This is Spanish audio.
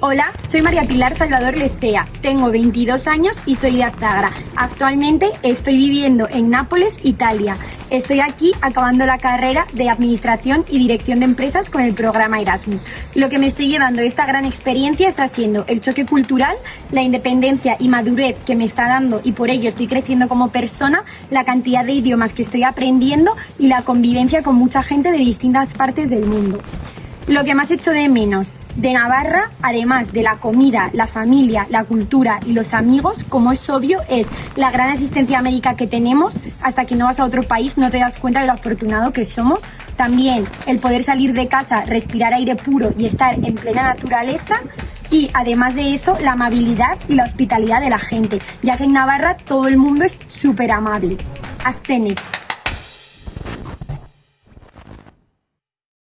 Hola, soy María Pilar Salvador Lecea, tengo 22 años y soy de Azagra. Actualmente estoy viviendo en Nápoles, Italia. Estoy aquí acabando la carrera de Administración y Dirección de Empresas con el programa Erasmus. Lo que me estoy llevando esta gran experiencia está siendo el choque cultural, la independencia y madurez que me está dando y por ello estoy creciendo como persona, la cantidad de idiomas que estoy aprendiendo y la convivencia con mucha gente de distintas partes del mundo. Lo que más hecho de menos de Navarra, además de la comida, la familia, la cultura y los amigos, como es obvio, es la gran asistencia médica que tenemos. Hasta que no vas a otro país no te das cuenta de lo afortunado que somos. También el poder salir de casa, respirar aire puro y estar en plena naturaleza. Y además de eso, la amabilidad y la hospitalidad de la gente, ya que en Navarra todo el mundo es súper amable. Hasta.